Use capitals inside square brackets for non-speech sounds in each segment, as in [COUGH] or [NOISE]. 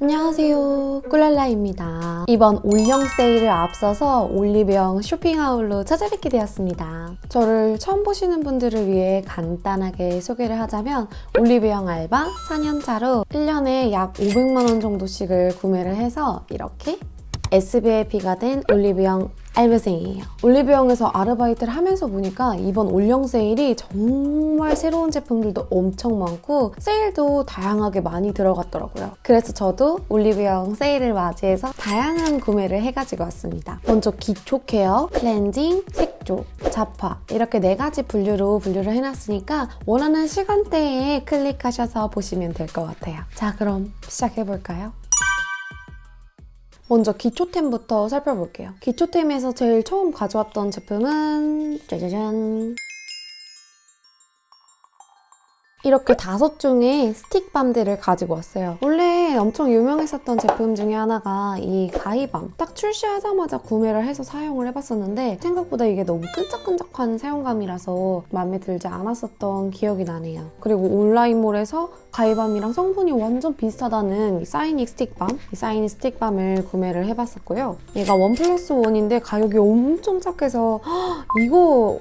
안녕하세요. 꿀랄라입니다. 이번 올영 세일을 앞서서 올리브영 쇼핑하울로 찾아뵙게 되었습니다. 저를 처음 보시는 분들을 위해 간단하게 소개를 하자면 올리브영 알바 4년차로 1년에 약 500만원 정도씩을 구매를 해서 이렇게 SVIP가 된 올리브영 알바생이에요. 올리브영에서 아르바이트를 하면서 보니까 이번 올영 세일이 정말 새로운 제품들도 엄청 많고 세일도 다양하게 많이 들어갔더라고요. 그래서 저도 올리브영 세일을 맞이해서 다양한 구매를 해가지고 왔습니다. 먼저 기초 케어, 클렌징, 색조, 잡화 이렇게 네 가지 분류로 분류를 해놨으니까 원하는 시간대에 클릭하셔서 보시면 될 것 같아요. 자 그럼 시작해볼까요? 먼저 기초템부터 살펴볼게요. 기초템에서 제일 처음 가져왔던 제품은 짜자잔 이렇게 다섯 종의 스틱밤들을 가지고 왔어요. 원래 엄청 유명했었던 제품 중에 하나가 이 가이밤. 딱 출시하자마자 구매를 해서 사용을 해봤었는데 생각보다 이게 너무 끈적끈적한 사용감이라서 마음에 들지 않았었던 기억이 나네요. 그리고 온라인몰에서 가이밤이랑 성분이 완전 비슷하다는 이 사이닉 스틱밤, 이 사이닉 스틱밤을 구매를 해봤었고요. 얘가 원 플러스 원인데 가격이 엄청 착해서 [GASPS] 이거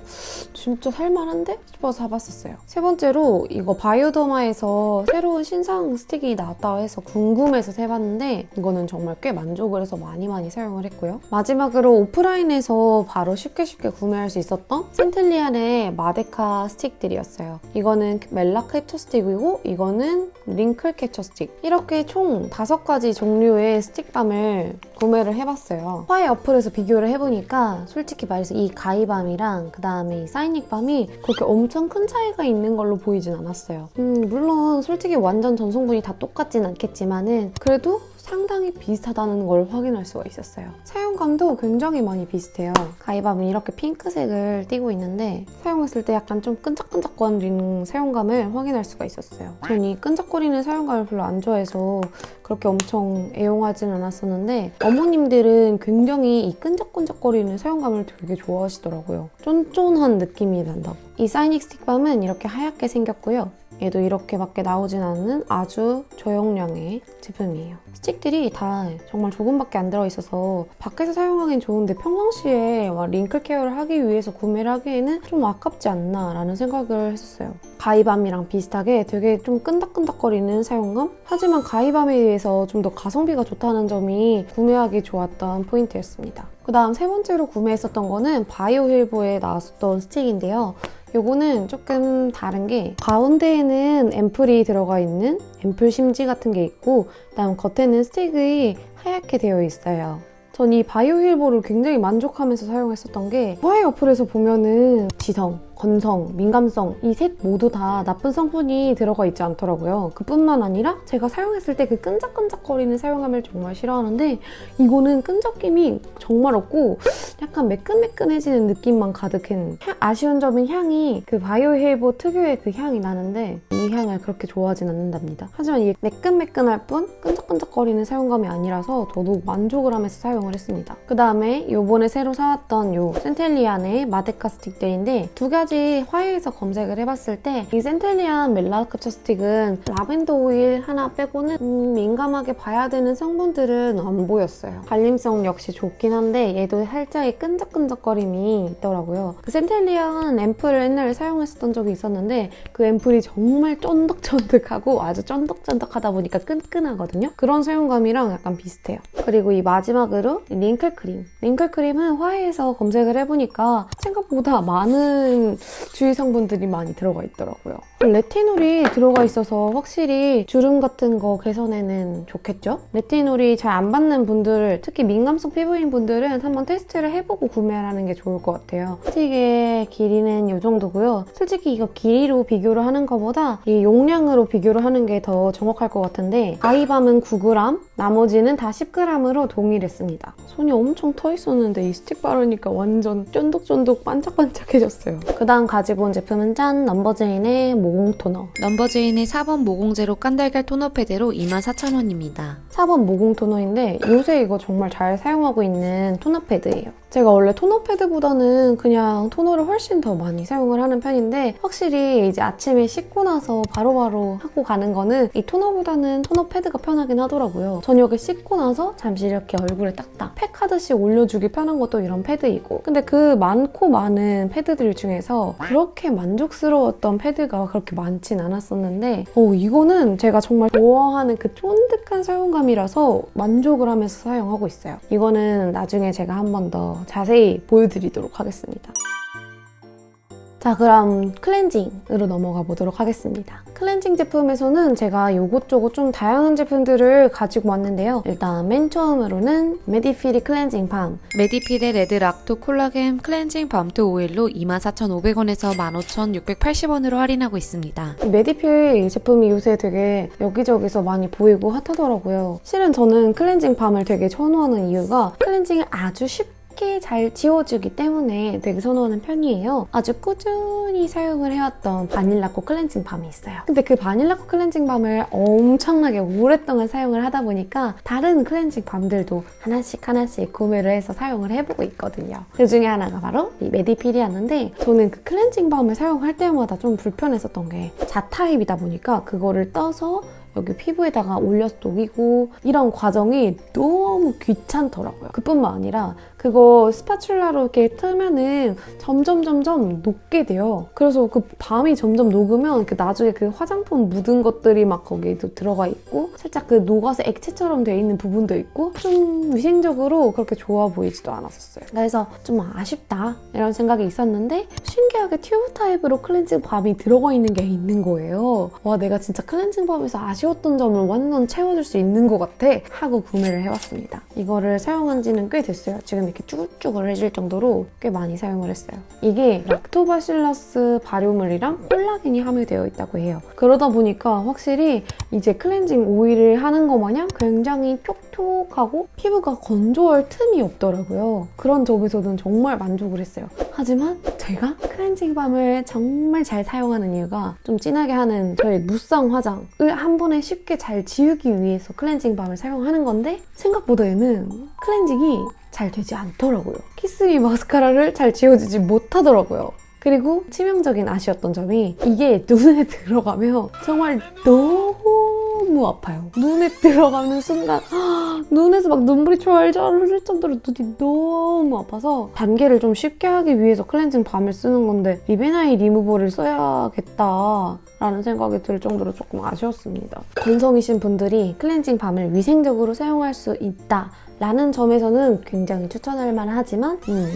진짜 살만한데? 싶어서 사봤었어요. 세 번째로 이거 바이오더마에서 새로운 신상 스틱이 나왔다고 해서 궁금해서 사봤는데 이거는 정말 꽤 만족을 해서 많이 많이 사용을 했고요. 마지막으로 오프라인에서 바로 쉽게 쉽게 구매할 수 있었던 센텔리안의 마데카 스틱들이었어요. 이거는 멜라 캡처 스틱이고 이거는 링클 캡처 스틱 이렇게 총 다섯 가지 종류의 스틱밤을 구매를 해봤어요. 화해 어플에서 비교를 해보니까 솔직히 말해서 이 가히밤이랑 그 다음에 이 사이닉밤이 그렇게 엄청 큰 차이가 있는 걸로 보이진 않았어요. 음, 물론 솔직히 완전 전성분이 다 똑같진 않겠지만은 그래도 상당히 비슷하다는 걸 확인할 수가 있었어요. 사용감도 굉장히 많이 비슷해요. 가이밤은 이렇게 핑크색을 띠고 있는데 사용했을 때 약간 좀 끈적끈적거리는 사용감을 확인할 수가 있었어요. 전 이 끈적거리는 사용감을 별로 안 좋아해서 그렇게 엄청 애용하진 않았었는데 어머님들은 굉장히 이 끈적끈적거리는 사용감을 되게 좋아하시더라고요. 쫀쫀한 느낌이 난다고. 이 사이닉 스틱밤은 이렇게 하얗게 생겼고요. 얘도 이렇게밖에 나오진 않는 아주 저용량의 제품이에요. 스틱들이 다 정말 조금밖에 안 들어있어서 밖에서 사용하기엔 좋은데 평상시에 링클 케어를 하기 위해서 구매를 하기에는 좀 아깝지 않나 라는 생각을 했었어요. 가이밤이랑 비슷하게 되게 좀 끈덕끈덕거리는 사용감? 하지만 가이밤에 비해서 좀 더 가성비가 좋다는 점이 구매하기 좋았던 포인트였습니다. 그 다음 세 번째로 구매했었던 거는 바이오 힐보에 나왔었던 스틱인데요. 요거는 조금 다른 게 가운데에는 앰플이 들어가 있는 앰플 심지 같은 게 있고 그다음 겉에는 스틱이 하얗게 되어 있어요. 전 이 바이오 힐보를 굉장히 만족하면서 사용했었던 게 화해 어플에서 보면은 지성, 건성, 민감성 이 셋 모두 다 나쁜 성분이 들어가 있지 않더라고요. 그뿐만 아니라 제가 사용했을 때 그 끈적끈적거리는 사용감을 정말 싫어하는데 이거는 끈적김이 정말 없고 약간 매끈매끈해지는 느낌만 가득한 아쉬운 점은 향이 그 바이오힐보 특유의 그 향이 나는데 이 향을 그렇게 좋아하진 않는답니다. 하지만 이게 매끈매끈할 뿐 끈적끈적거리는 사용감이 아니라서 저도 만족을 하면서 사용을 했습니다. 그 다음에 요번에 새로 사왔던 요 센텔리안의 마데카 스틱들인데 두 가지 가지 화해에서 검색을 해봤을 때 이 센텔리안 멜라 캡처 스틱은 라벤더 오일 하나 빼고는 음, 민감하게 봐야 되는 성분들은 안 보였어요. 발림성 역시 좋긴 한데 얘도 살짝의 끈적끈적거림이 있더라고요. 그 센텔리안 앰플을 옛날에 사용했었던 적이 있었는데 그 앰플이 정말 쫀득쫀득하고 아주 쫀득쫀득하다 보니까 끈끈하거든요. 그런 사용감이랑 약간 비슷해요. 그리고 이 마지막으로 링클 크림. 링클 크림은 화해에서 검색을 해보니까 생각보다 많은 주의 성분들이 많이 들어가 있더라고요. 레티놀이 들어가 있어서 확실히 주름 같은 거 개선에는 좋겠죠? 레티놀이 잘 안 받는 분들, 특히 민감성 피부인 분들은 한번 테스트를 해보고 구매하는 게 좋을 것 같아요. 스틱의 길이는 이 정도고요. 솔직히 이거 길이로 비교를 하는 것보다 이 용량으로 비교를 하는 게 더 정확할 것 같은데 가히밤은 9g, 나머지는 다 10g으로 동일했습니다. 손이 엄청 터 있었는데 이 스틱 바르니까 완전 쫀득쫀득 반짝반짝해졌어요. 그 다음 가지고 온 제품은 짠! 넘버제인의 모공 토너. 넘버제인의 4번 모공제로 깐달걀 토너 패드로 24,000원입니다. 4번 모공 토너인데 요새 이거 정말 잘 사용하고 있는 토너 패드예요. 제가 원래 토너 패드보다는 그냥 토너를 훨씬 더 많이 사용을 하는 편인데 확실히 이제 아침에 씻고 나서 바로 바로 하고 가는 거는 이 토너보다는 토너 패드가 편하긴 하더라고요. 저녁에 씻고 나서 잠시 이렇게 얼굴에 딱딱 팩 하듯이 올려주기 편한 것도 이런 패드이고 근데 그 많고 많은 패드들 중에서 그렇게 만족스러웠던 패드가 그렇게 많진 않았었는데 어, 이거는 제가 정말 좋아하는 그 쫀득한 사용감이라서 만족을 하면서 사용하고 있어요. 이거는 나중에 제가 한 번 더 자세히 보여드리도록 하겠습니다. 자 그럼 클렌징으로 넘어가 보도록 하겠습니다. 클렌징 제품에서는 제가 이것저것 좀 다양한 제품들을 가지고 왔는데요. 일단 맨 처음으로는 메디필이 클렌징 밤 메디필의 레드 락토 콜라겐 클렌징 balm to oil로 24,500원에서 15,680원으로 할인하고 있습니다. 이 메디필 이 제품이 요새 되게 여기저기서 많이 보이고 핫하더라고요. 실은 저는 클렌징 밤을 되게 선호하는 이유가 클렌징을 아주 쉽게 잘 지워주기 때문에 되게 선호하는 편이에요. 아주 꾸준히 사용을 해왔던 바닐라코 클렌징 밤이 있어요. 근데 그 바닐라코 클렌징 밤을 엄청나게 오랫동안 사용을 하다 보니까 다른 클렌징 밤들도 하나씩 하나씩 구매를 해서 사용을 해보고 있거든요. 그 중에 하나가 바로 이 메디필이었는데 저는 그 클렌징 밤을 사용할 때마다 좀 불편했었던 게 자타입이다 보니까 그거를 떠서 여기 피부에다가 올려서 녹이고 이런 과정이 너무 귀찮더라고요. 그뿐만 아니라 그거 spatula로 이렇게 뜨면은 점점 점점 녹게 돼요. 그래서 그 밤이 점점 녹으면 그 나중에 그 화장품 묻은 것들이 막 거기에도 들어가 있고 살짝 그 녹아서 액체처럼 돼 있는 부분도 있고 좀 위생적으로 그렇게 좋아 보이지도 않았었어요. 그래서 좀 아쉽다 이런 생각이 있었는데 신기하게 튜브 타입으로 클렌징 밤이 들어가 있는 게 있는 거예요. 와 내가 진짜 클렌징 밤에서 아쉬웠던 점을 완전 채워줄 수 있는 것 같아 하고 구매를 해왔습니다. 이거를 사용한 지는 꽤 됐어요. 지금 이렇게 쭈글쭈글해질 정도로 꽤 많이 사용을 했어요. 이게 락토바실러스 발효물이랑 콜라겐이 함유되어 있다고 해요. 그러다 보니까 확실히 이제 클렌징 오일을 하는 것 마냥 굉장히 촉촉하고 피부가 건조할 틈이 없더라고요. 그런 점에서는 정말 만족을 했어요. 하지만 제가 클렌징 밤을 정말 잘 사용하는 이유가 좀 진하게 하는 저의 무쌍 화장을 한 번에 쉽게 잘 지우기 위해서 클렌징 밤을 사용하는 건데 생각보다 얘는 클렌징이 잘 되지 않더라고요. 키스미 마스카라를 잘 지워지지 못하더라고요. 그리고 치명적인 아쉬웠던 점이 이게 눈에 [LAUGHS] 들어가면 정말 너무 아파요. 눈에 들어가는 순간 눈에서 막 눈물이 쫄쫄 흐를 정도로 눈이 너무 아파서 단계를 좀 쉽게 하기 위해서 클렌징 밤을 쓰는 건데 lip and eye 리무버를 써야겠다. 라는 생각이 들 정도로 조금 아쉬웠습니다. 건성이신 분들이 클렌징 밤을 위생적으로 사용할 수 있다. 라는 점에서는 굉장히 추천할 만하지만 음,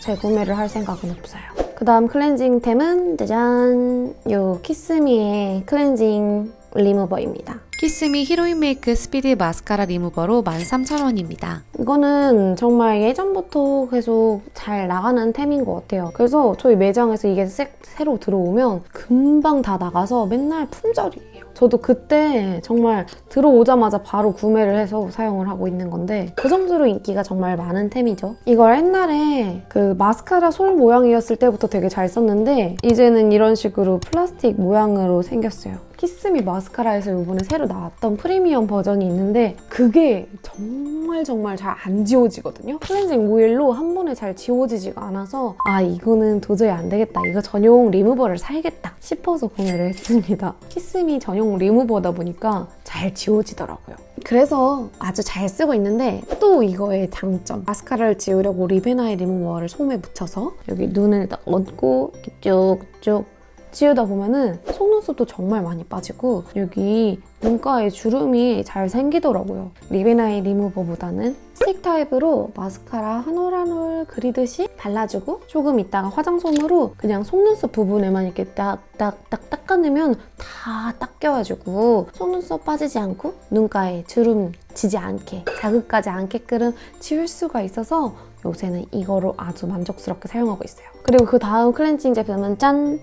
재구매를 할 생각은 없어요. 그 다음 클렌징템은 짜잔! 요 키스미의 클렌징 리무버입니다. 키스미 히로인 메이크 스피드 마스카라 리무버로 13,000원입니다. 이거는 정말 예전부터 계속 잘 나가는 템인 것 같아요. 그래서 저희 매장에서 이게 새, 새로 들어오면 금방 다 나가서 맨날 품절이에요. 저도 그때 정말 들어오자마자 바로 구매를 해서 사용을 하고 있는 건데 그 정도로 인기가 정말 많은 템이죠. 이걸 옛날에 그 마스카라 솔 모양이었을 때부터 되게 잘 썼는데 이제는 이런 식으로 플라스틱 모양으로 생겼어요. 키스미 마스카라에서 이번에 새로 나왔던 프리미엄 버전이 있는데 그게 정말 정말 잘 안 지워지거든요. 클렌징 오일로 한 번에 잘 지워지지가 않아서 아 이거는 도저히 안 되겠다. 이거 전용 리무버를 사야겠다 싶어서 구매를 했습니다. 키스미 전용 리무버다 보니까 잘 지워지더라고요. 그래서 아주 잘 쓰고 있는데 또 이거의 장점 마스카라를 지우려고 lip and eye 리무버를 솜에 묻혀서 여기 눈을 딱 얹고 쭉쭉 지우다 보면은 속눈썹도 정말 많이 빠지고 여기 눈가에 주름이 잘 생기더라고요. lip and eye 리무버보다는 스틱 타입으로 마스카라 한 올 한 올 그리듯이 발라주고 조금 있다가 화장솜으로 그냥 속눈썹 부분에만 이렇게 딱딱딱 닦아내면 다 닦여가지고 속눈썹 빠지지 않고 눈가에 주름 지지 않게 자극하지 않게끔 지울 수가 있어서 요새는 이거로 아주 만족스럽게 사용하고 있어요. 그리고 그 다음 클렌징 제품은 짠!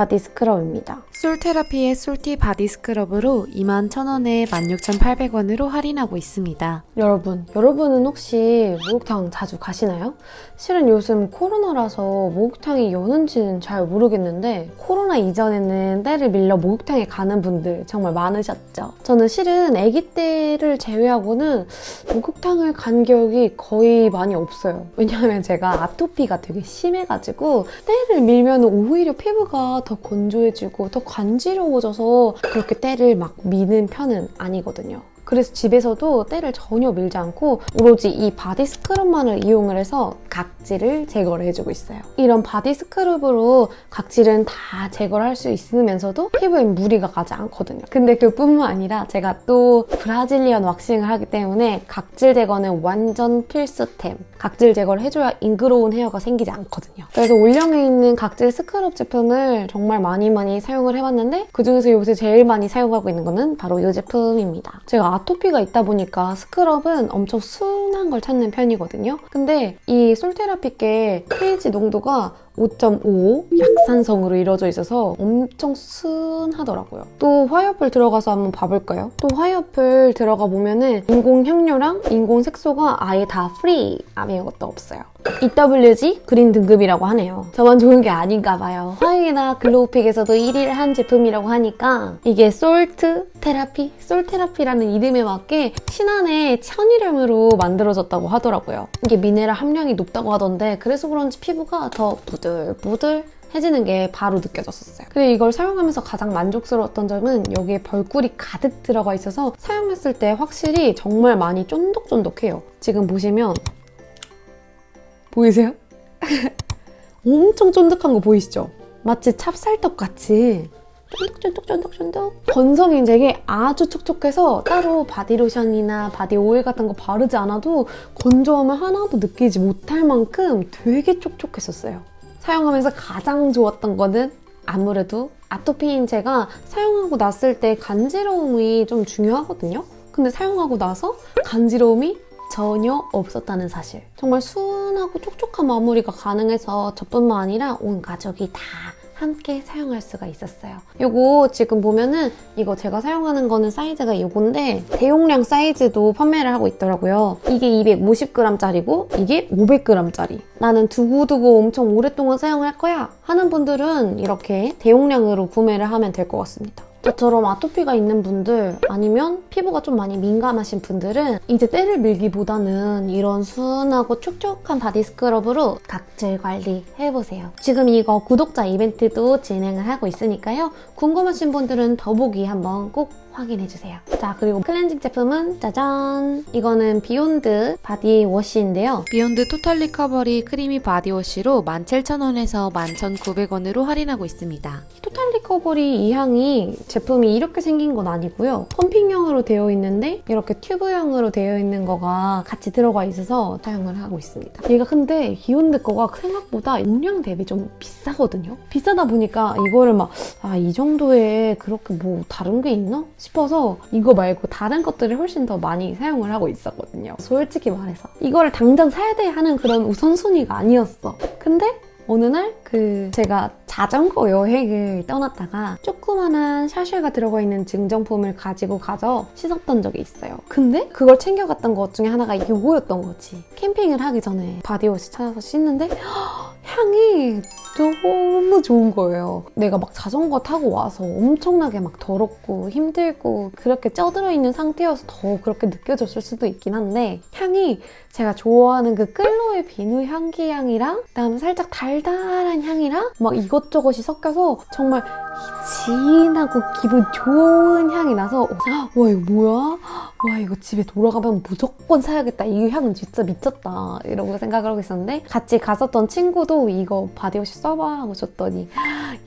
바디 스크럽입니다. 솔테라피의 솔티 바디 스크럽으로 21,000원에 16,800원으로 할인하고 있습니다. 여러분, 여러분은 혹시 목욕탕 자주 가시나요? 실은 요즘 코로나라서 목욕탕이 여는지는 잘 모르겠는데 코로나 이전에는 때를 밀려 목욕탕에 가는 분들 정말 많으셨죠. 저는 실은 아기 때를 제외하고는 목욕탕을 간 기억이 거의 많이 없어요. 왜냐하면 제가 아토피가 되게 심해가지고 때를 밀면 오히려 피부가 더 건조해지고 더 간지러워져서 그렇게 때를 막 미는 편은 아니거든요. 그래서 집에서도 때를 전혀 밀지 않고 오로지 이 바디 스크럽만을 이용을 해서 각질을 제거를 해주고 있어요. 이런 바디 스크럽으로 각질은 다 제거를 할 수 있으면서도 피부에 무리가 가지 않거든요. 근데 그뿐만 아니라 제가 또 브라질리언 왁싱을 하기 때문에 각질 제거는 완전 필수템. 각질 제거를 해줘야 ingrown hair가 생기지 않거든요. 그래서 올영에 있는 각질 스크럽 제품을 정말 많이 많이 사용을 해봤는데 그중에서 요새 제일 많이 사용하고 있는 거는 바로 이 제품입니다. 제가 아토피가 있다 보니까 스크럽은 엄청 순한 걸 찾는 편이거든요. 근데 이 솔테라피 게 pH 농도가 5.5 약산성으로 이루어져 있어서 엄청 순하더라고요. 또 화해 어플 들어가서 한번 봐볼까요? 또 화해 어플 들어가 보면은 인공 향료랑 인공 색소가 아예 다 free 아무것도 없어요. EWG 그린 등급이라고 하네요. 저만 좋은 게 아닌가 봐요. 화해나 글로우픽에서도 1위를 한 제품이라고 하니까 이게 솔트 테라피? 솔 테라피라는 이름에 맞게 신안의 천일염으로 만들어졌다고 하더라고요. 이게 미네랄 함량이 높다고 하던데 그래서 그런지 피부가 더 부 들부들 해지는 게 바로 느껴졌었어요. 그리고 이걸 사용하면서 가장 만족스러웠던 점은 여기에 벌꿀이 가득 들어가 있어서 사용했을 때 확실히 정말 많이 쫀득쫀득해요. 지금 보시면 보이세요? [LAUGHS] 엄청 쫀득한 거 보이시죠? 마치 찹쌀떡 같이 쫀득쫀득쫀득쫀득 건성이 되게 아주 촉촉해서 따로 바디로션이나 바디 오일 같은 거 바르지 않아도 건조함을 하나도 느끼지 못할 만큼 되게 촉촉했었어요. 사용하면서 가장 좋았던 거는 아무래도 아토피인 제가 사용하고 났을 때 간지러움이 좀 중요하거든요. 근데 사용하고 나서 간지러움이 전혀 없었다는 사실. 정말 순하고 촉촉한 마무리가 가능해서 저뿐만 아니라 온 가족이 다 함께 사용할 수가 있었어요. 이거 지금 보면은 이거 제가 사용하는 거는 사이즈가 이건데 대용량 사이즈도 판매를 하고 있더라고요. 이게 250g짜리고 이게 500g짜리. 나는 두고두고 엄청 오랫동안 사용할 거야 하는 분들은 이렇게 대용량으로 구매를 하면 될 것 같습니다. 저처럼 아토피가 있는 분들 아니면 피부가 좀 많이 민감하신 분들은 이제 때를 밀기보다는 이런 순하고 촉촉한 바디 스크럽으로 각질 관리 해보세요. 지금 이거 구독자 이벤트도 진행을 하고 있으니까요. 궁금하신 분들은 더보기 한번 꼭 확인해주세요. 자 그리고 클렌징 제품은 짜잔! 이거는 비욘드 바디 워시인데요. 비욘드 토탈 리커버리 크리미 바디워시로 17,000원에서 11,900원으로 할인하고 있습니다. 토탈 리커버리 이 향이 제품이 이렇게 생긴 건 아니고요. 펌핑형으로 되어 있는데 이렇게 튜브형으로 되어 있는 거가 같이 들어가 있어서 사용을 하고 있습니다. 얘가 근데 비욘드 거가 생각보다 용량 대비 좀 비싸거든요. 비싸다 보니까 이거를 막 아 이 정도에 그렇게 뭐 다른 게 있나 싶어서 이거 말고 다른 것들을 훨씬 더 많이 사용을 하고 있었거든요. 솔직히 말해서 이거를 당장 사야 돼 하는 그런 우선순위가 아니었어. 근데 어느 날 그 제가 자전거 여행을 떠났다가 조그만한 sachet가 들어가 있는 증정품을 가지고 가서 씻었던 적이 있어요. 근데 그걸 챙겨갔던 것 중에 하나가 이거였던 거지. 캠핑을 하기 전에 바디워시 찾아서 씻는데 [GASPS] 향이 너무 좋은 거예요. 내가 막 자전거 타고 와서 엄청나게 막 더럽고 힘들고 그렇게 쪄들어 있는 상태여서 더 그렇게 느껴졌을 수도 있긴 한데 향이 제가 좋아하는 그 끌로에 비누 향기 향이랑 그다음에 살짝 달달한 향이랑 막 이것 저것이 섞여서 정말 진하고 기분 좋은 향이 나서 와 이거 뭐야? 와 이거 집에 돌아가면 무조건 사야겠다. 이 향은 진짜 미쳤다. 이러고 생각을 하고 있었는데 같이 갔었던 친구도 이거 바디워시 써봐 하고 줬더니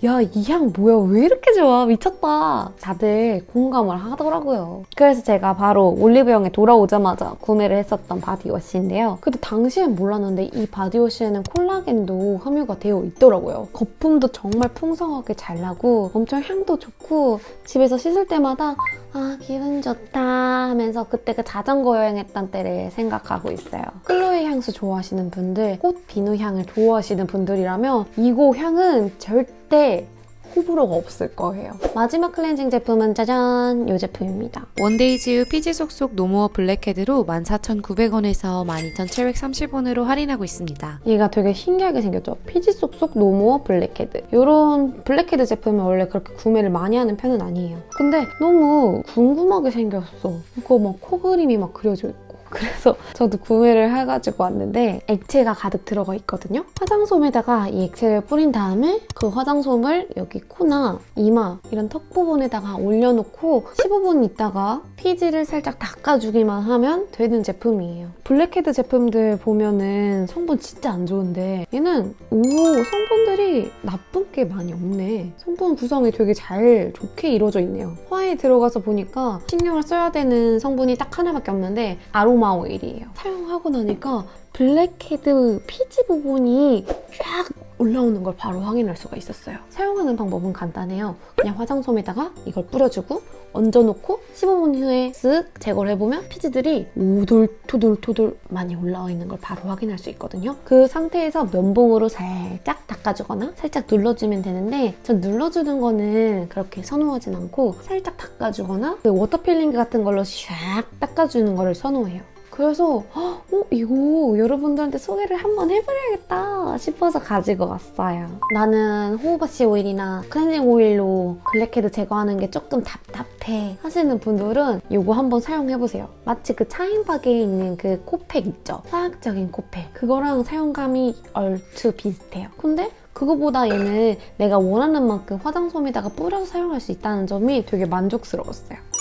야 이 향 뭐야 왜 이렇게 좋아 미쳤다. 다들 공감을 하더라고요. 그래서 제가 바로 올리브영에 돌아오자마자 구매를 했었던 바디워시인데요. 근데 당시엔 몰랐는데 이 바디워시에는 콜라겐도 함유가 되어 있더라고요. 거품도 정말 풍성하게 잘 나고 엄청 향도 좋고 집에서 씻을 때마다 아 기분 좋다 하면서 그때 그 자전거 여행했던 때를 생각하고 있어요. 클로에 향수 좋아하시는 분들, 꽃 비누 향을 좋아하시는 분들이라면 이거 향은 절대 호불호가 없을 거예요. 마지막 클렌징 제품은 짜잔! 이 제품입니다. 원데이즈유 피지 속속 No More Blackhead로 14,900원에서 12,730원으로 할인하고 있습니다. 얘가 되게 신기하게 생겼죠. 피지 쏙쏙 No More Blackhead. 이런 블랙헤드 제품은 원래 그렇게 구매를 많이 하는 편은 아니에요. 근데 너무 궁금하게 생겼어. 이거 막 코 그림이 막 그려져 있고. 그래서 저도 구매를 해가지고 왔는데 액체가 가득 들어가 있거든요. 화장솜에다가 이 액체를 뿌린 다음에 그 화장솜을 여기 코나 이마 이런 턱 부분에다가 올려놓고 15분 있다가 피지를 살짝 닦아주기만 하면 되는 제품이에요. 블랙헤드 제품들 보면은 성분 진짜 안 좋은데 얘는 오 성분들이 나쁜 게 많이 없네. 성분 구성이 되게 잘 좋게 이루어져 있네요. 화해 들어가서 보니까 신경을 써야 되는 성분이 딱 하나밖에 없는데 아로마 오일이에요. 사용하고 나니까 블랙헤드 피지 부분이 쫙 올라오는 걸 바로 확인할 수가 있었어요. 사용하는 방법은 간단해요. 그냥 화장솜에다가 이걸 뿌려주고 얹어놓고 15분 후에 쓱 제거를 해보면 피지들이 오돌토돌토돌 많이 올라와 있는 걸 바로 확인할 수 있거든요. 그 상태에서 면봉으로 살짝 닦아주거나 살짝 눌러주면 되는데 전 눌러주는 거는 그렇게 선호하진 않고 살짝 닦아주거나 그 water peeling 같은 걸로 샥 닦아주는 거를 선호해요. 그래서 어 이거 여러분들한테 소개를 한번 해버려야겠다 싶어서 가지고 왔어요. 나는 호호바씨 오일이나 클렌징 오일로 블랙헤드 제거하는 게 조금 답답해 하시는 분들은 이거 한번 사용해보세요. 마치 그 차앤박에 있는 그 코팩 있죠? 화학적인 코팩. 그거랑 사용감이 얼추 비슷해요. 근데 그거보다 얘는 내가 원하는 만큼 화장솜에다가 뿌려서 사용할 수 있다는 점이 되게 만족스러웠어요.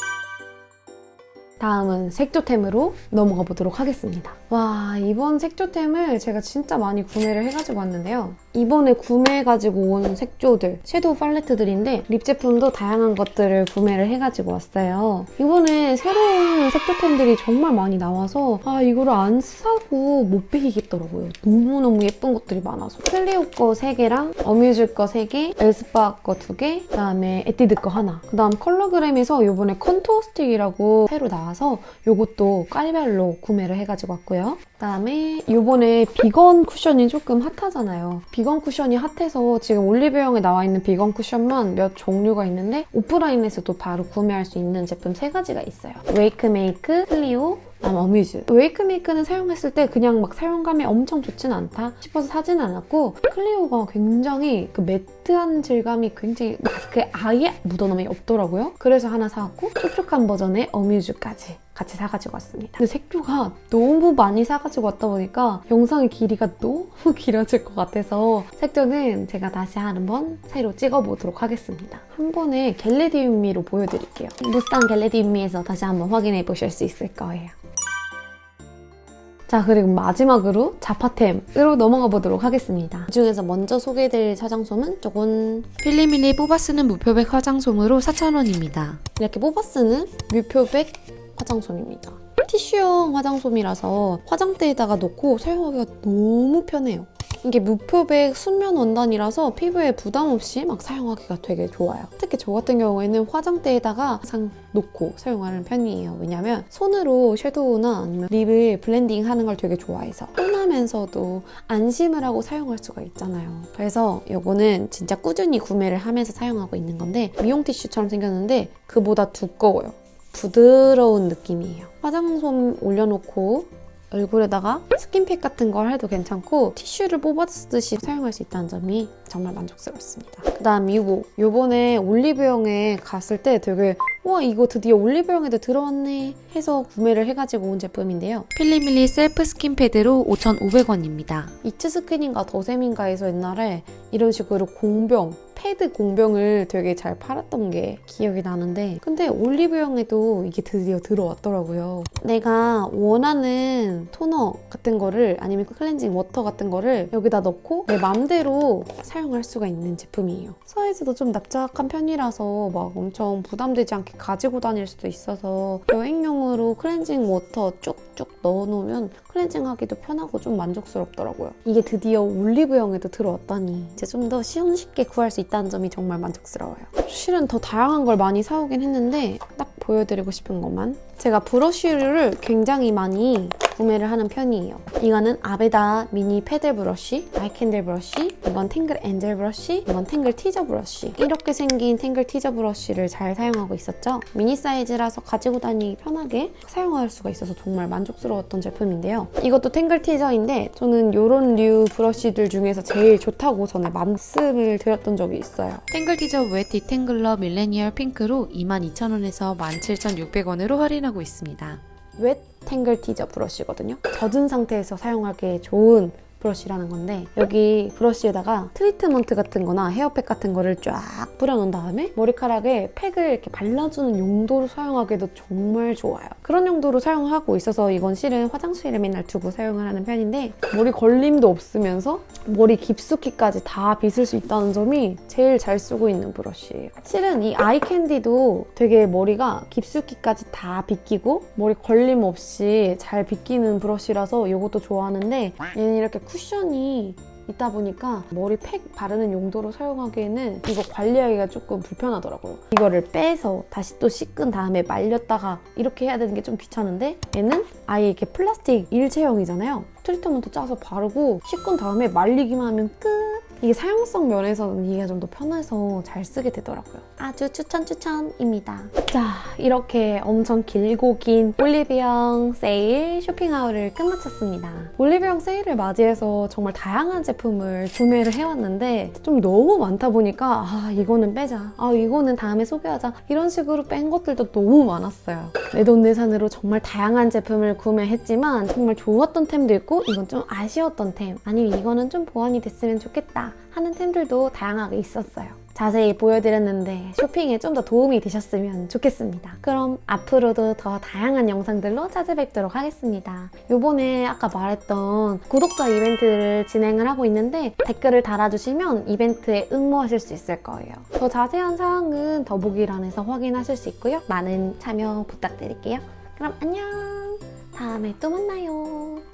다음은 색조템으로 넘어가 보도록 하겠습니다. 와 이번 색조템을 제가 진짜 많이 구매를 해가지고 왔는데요. 이번에 구매해가지고 온 색조들, 섀도우 팔레트들인데 립 제품도 다양한 것들을 구매를 해가지고 왔어요. 이번에 새로운 색조템들이 정말 많이 나와서 아 이거를 안 사고 못 배기겠더라고요. 너무너무 예쁜 것들이 많아서 클리오 거 3개랑 어뮤즈 거 3개, 엘스파 거 2개, 그다음에 에뛰드 거 하나 그다음 컬러그램에서 이번에 contour stick이라고 새로 나 와서 이것도 깔별로 구매를 해가지고 왔고요. 그다음에 이번에 비건 쿠션이 조금 핫하잖아요. 비건 쿠션이 핫해서 지금 올리브영에 나와 있는 비건 쿠션만 몇 종류가 있는데 오프라인에서도 바로 구매할 수 있는 제품 세 가지가 있어요. 웨이크 메이크, 클리오, 어뮤즈. 웨이크 메이크는 사용했을 때 그냥 막 사용감이 엄청 좋진 않다 싶어서 사진 않았고 클리오가 굉장히 그 매트한 질감이 굉장히 마스크에 아예 묻어남이 없더라고요. 그래서 하나 사왔고 촉촉한 버전의 어뮤즈까지 같이 사가지고 왔습니다. 근데 색조가 너무 많이 사가지고 왔다 보니까 영상의 길이가 너무 [LAUGHS] 길어질 것 같아서 색조는 제가 다시 한번 새로 찍어보도록 하겠습니다. 한 번에 겟레디움미로 보여드릴게요. 무스탕 겟레디움미에서 다시 한번 확인해 보실 수 있을 거예요. 자 그리고 마지막으로 자파템으로 넘어가 보도록 하겠습니다. 이 중에서 먼저 소개해드릴 화장솜은 조금 필리밀리 뽑아 쓰는 무표백 화장솜으로 4,000원입니다. 이렇게 뽑아 쓰는 뮤표백 화장솜입니다. 티슈형 화장솜이라서 화장대에다가 놓고 사용하기가 너무 편해요. 이게 무표백 순면 원단이라서 피부에 부담 없이 막 사용하기가 되게 좋아요. 특히 저 같은 경우에는 화장대에다가 항상 놓고 사용하는 편이에요. 왜냐면 손으로 섀도우나 아니면 립을 blending 하는 걸 되게 좋아해서 편하면서도 안심을 하고 사용할 수가 있잖아요. 그래서 이거는 진짜 꾸준히 구매를 하면서 사용하고 있는 건데 미용 티슈처럼 생겼는데 그보다 두꺼워요. 부드러운 느낌이에요. 화장솜 올려놓고 얼굴에다가 스킨팩 같은 걸 해도 괜찮고 티슈를 뽑아 쓰듯이 사용할 수 있다는 점이 정말 만족스럽습니다. 그 다음 이거 요번에 올리브영에 갔을 때 되게 와 이거 드디어 올리브영에도 들어왔네 해서 구매를 해가지고 온 제품인데요. 필리밀리 셀프 스킨 패드로 5,500원입니다. 이츠 스킨인가 더샘인가에서 옛날에 이런 식으로 공병 패드 공병을 되게 잘 팔았던 게 기억이 나는데 근데 올리브영에도 이게 드디어 들어왔더라고요. 내가 원하는 토너 같은 거를 아니면 클렌징 워터 같은 거를 여기다 넣고 내 맘대로 사용할 수가 있는 제품이에요. 사이즈도 좀 납작한 편이라서 막 엄청 부담되지 않게 가지고 다닐 수도 있어서 여행용으로 클렌징 워터 쭉쭉 넣어놓으면 클렌징하기도 편하고 좀 만족스럽더라고요. 이게 드디어 올리브영에도 들어왔다니 이제 좀 더 손쉽게 구할 수 있다는 점이 정말 만족스러워요. 실은 더 다양한 걸 많이 사오긴 했는데 딱 보여드리고 싶은 것만 제가 브러쉬를 굉장히 많이 구매를 하는 편이에요. 이거는 아베다 미니 paddle 브러쉬, 아이캔디 브러쉬, 이건 탱글 엔젤 브러쉬, 이건 탱글 티저 브러쉬. 이렇게 생긴 탱글 티저 브러쉬를 잘 사용하고 있었죠. 미니 사이즈라서 가지고 다니기 편하게 사용할 수가 있어서 정말 만족스러웠던 제품인데요. 이것도 탱글 티저인데 저는 이런 류 브러쉬들 중에서 제일 좋다고 전에 말씀을 드렸던 적이 있어요. 탱글 티저 wet detangler millennial 핑크로 22,000원에서 17,600원으로 할인하고 있습니다. 웻 탱글 티저 브러쉬거든요. 젖은 상태에서 사용하기 좋은 브러쉬라는 건데 여기 브러쉬에다가 트리트먼트 같은 거나 헤어팩 같은 거를 쫙 뿌려놓은 다음에 머리카락에 팩을 이렇게 발라주는 용도로 사용하기도 정말 좋아요. 그런 용도로 사용하고 있어서 이건 실은 화장실에 맨날 두고 사용을 하는 편인데 머리 걸림도 없으면서 머리 깊숙이까지 다 빗을 수 있다는 점이 제일 잘 쓰고 있는 브러쉬예요. 실은 이 아이캔디도 되게 머리가 깊숙이까지 다 빗기고 머리 걸림 없이 잘 빗기는 브러쉬라서 이것도 좋아하는데 얘는 이렇게 쿠션이 있다 보니까 머리 팩 바르는 용도로 사용하기에는 이거 관리하기가 조금 불편하더라고요. 이거를 빼서 다시 또 씻은 다음에 말렸다가 이렇게 해야 되는 게 좀 귀찮은데 얘는 아예 이렇게 플라스틱 일체형이잖아요. 트리트먼트 짜서 바르고 씻은 다음에 말리기만 하면 끝! 이게 사용성 면에서는 이게 좀 더 편해서 잘 쓰게 되더라고요. 아주 추천 추천입니다. 자, 이렇게 엄청 길고 긴 올리브영 세일 쇼핑하울을 끝마쳤습니다. 올리브영 세일을 맞이해서 정말 다양한 제품을 구매를 해왔는데 좀 너무 많다 보니까 아 이거는 빼자, 아 이거는 다음에 소개하자 이런 식으로 뺀 것들도 너무 많았어요. 내돈내산으로 정말 다양한 제품을 구매했지만 정말 좋았던 템도 있고 이건 좀 아쉬웠던 템 아니면 이거는 좀 보완이 됐으면 좋겠다 하는 템들도 다양하게 있었어요. 자세히 보여드렸는데 쇼핑에 좀 더 도움이 되셨으면 좋겠습니다. 그럼 앞으로도 더 다양한 영상들로 찾아뵙도록 하겠습니다. 요번에 아까 말했던 구독자 이벤트를 진행을 하고 있는데 댓글을 달아주시면 이벤트에 응모하실 수 있을 거예요. 더 자세한 사항은 더보기란에서 확인하실 수 있고요. 많은 참여 부탁드릴게요. 그럼 안녕! 다음에 또 만나요.